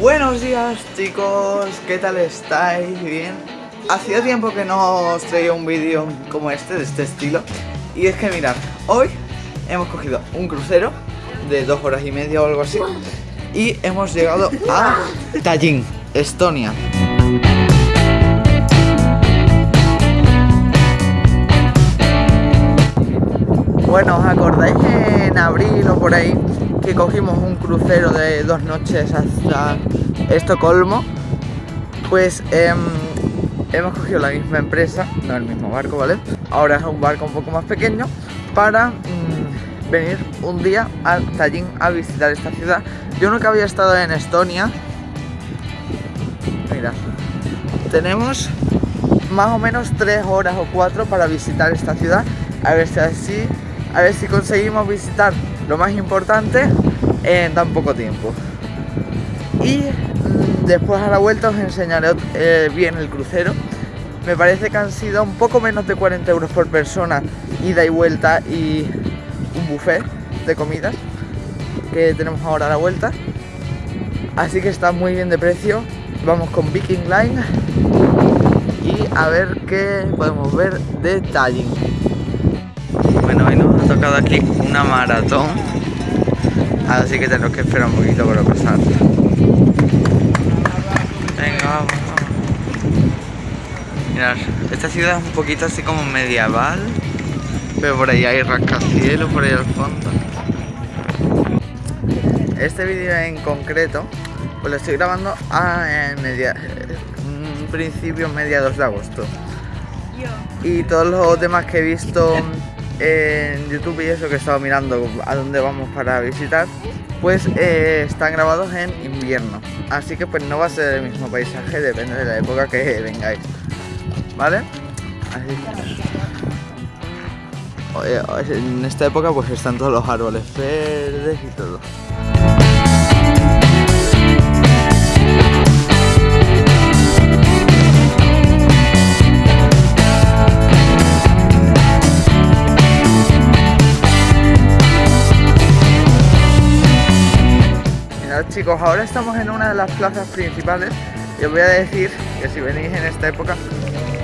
Buenos días chicos, ¿qué tal estáis? ¿Bien? Hacía tiempo que no os traía un vídeo como este, de este estilo Y es que mirad, hoy hemos cogido un crucero de dos horas y media o algo así Y hemos llegado a Tallinn, Estonia Bueno, ¿os acordáis en abril o por ahí que cogimos un crucero de dos noches hasta Estocolmo? Pues em, hemos cogido la misma empresa, no el mismo barco, ¿vale? Ahora es un barco un poco más pequeño para mm, venir un día a Tallinn a visitar esta ciudad. Yo nunca había estado en Estonia. Mira, tenemos más o menos tres horas o cuatro para visitar esta ciudad. A ver si así a ver si conseguimos visitar lo más importante en tan poco tiempo. Y mm, después a la vuelta os enseñaré eh, bien el crucero. Me parece que han sido un poco menos de 40 euros por persona, ida y vuelta y un buffet de comidas que tenemos ahora a la vuelta. Así que está muy bien de precio. Vamos con Viking Line y a ver qué podemos ver de Tallinn. Bueno, tocado aquí una maratón Así que tenemos que esperar un poquito para pasar Venga, vamos, Mirad, esta ciudad es un poquito así como medieval Pero por ahí hay rascacielos, por ahí al fondo. Este vídeo en concreto Pues lo estoy grabando a media, principio mediados de agosto. Y todos los demás que he visto en YouTube y eso que he estado mirando a dónde vamos para visitar, pues eh, están grabados en invierno. Así que pues no va a ser el mismo paisaje, depende de la época que vengáis. ¿Vale? Así en esta época pues están todos los árboles verdes y todo. Chicos, ahora estamos en una de las plazas principales y os voy a decir que si venís en esta época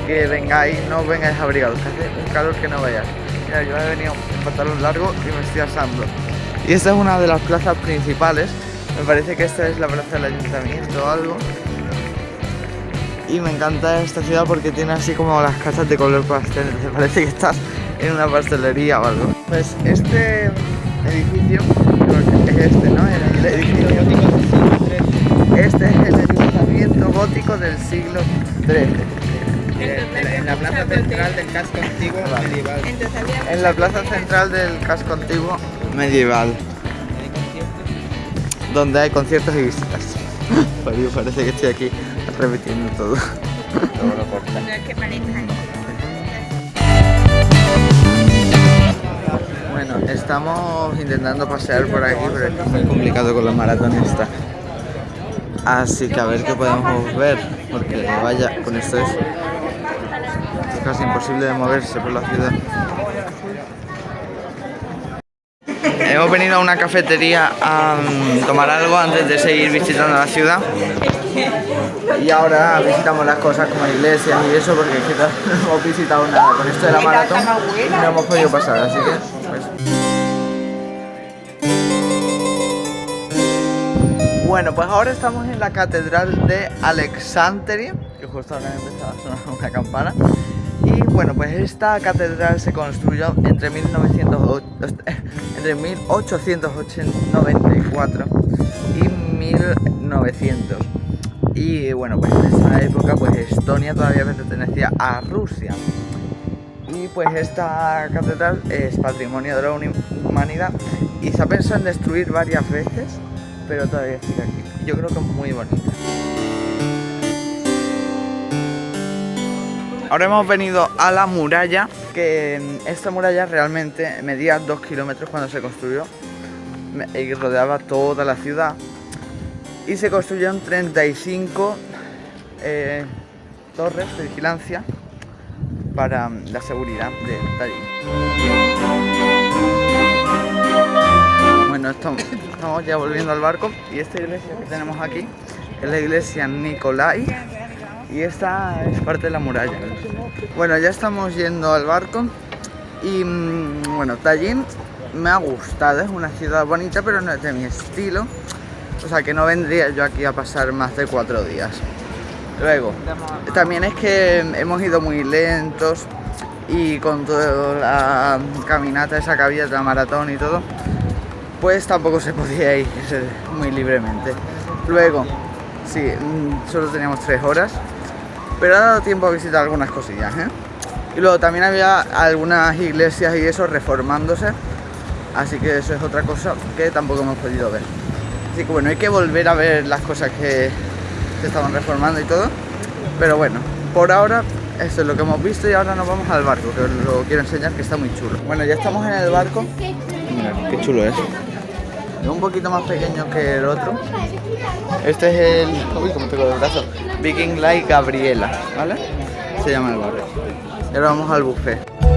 que vengáis, no vengáis abrigados, que hace un calor que no vayáis. Mira, yo he venido en pantalón largo y me estoy asando. Y esta es una de las plazas principales, me parece que esta es la plaza del ayuntamiento o algo. Y me encanta esta ciudad porque tiene así como las casas de color pastel, me parece que estás en una pastelería o algo. Pues este edificio, es este, ¿no? El edificio este es el ayuntamiento gótico del siglo XIII. En la plaza central del casco antiguo medieval. En la plaza central del casco antiguo medieval. Donde hay conciertos y visitas. parece que estoy aquí repitiendo todo. Todo lo corta. Bueno, estamos intentando pasear por aquí, pero es muy complicado con la maratón esta. Así que a ver qué podemos ver, porque vaya, con esto es, casi imposible de moverse por la ciudad. Hemos venido a una cafetería a mm, tomar algo antes de seguir visitando la ciudad y ahora visitamos las cosas como iglesias y eso porque no hemos visitado nada con esto de la maratón no hemos podido pasar, así que pues... Bueno, pues ahora estamos en la catedral de Alexandria, que justo ahora empezado a sonar una campana. Y bueno, pues esta catedral se construyó entre, 1900, entre 1894 y 1900. Y bueno, pues en esa época pues Estonia todavía pertenecía a Rusia. Y pues esta catedral es patrimonio de la humanidad y se ha pensado en destruir varias veces pero todavía sigue aquí. Yo creo que es muy bonita. Ahora hemos venido a la muralla, que esta muralla realmente medía 2 kilómetros cuando se construyó y rodeaba toda la ciudad. Y se construyeron 35 eh, torres de vigilancia para mm, la seguridad de Tallinn. Bueno, estamos, ya volviendo al barco y esta iglesia que tenemos aquí es la iglesia Nicolai y esta es parte de la muralla. Bueno, ya estamos yendo al barco y mm, bueno, Tallinn me ha gustado, es una ciudad bonita pero no es de mi estilo, o sea que no vendría yo aquí a pasar más de cuatro días. Luego, también es que hemos ido muy lentos y con toda la caminata esa que había la maratón y todo, pues tampoco se podía ir muy libremente. Luego, sí, mm, solo teníamos tres horas, pero ha dado tiempo a visitar algunas cosillas, ¿eh? Y luego también había algunas iglesias y eso reformándose, así que eso es otra cosa que tampoco hemos podido ver. Así que bueno, hay que volver a ver las cosas que se estaban reformando y todo, pero bueno, por ahora esto es lo que hemos visto y ahora nos vamos al barco, que os lo quiero enseñar que está muy chulo. Bueno, ya estamos en el barco. Mira, qué chulo es. Es un poquito más pequeño que el otro. Este es el... Uy, cómo tengo el brazo. Viking Light Gabriela, ¿vale? Se llama el barco. Y ahora vamos al buffet.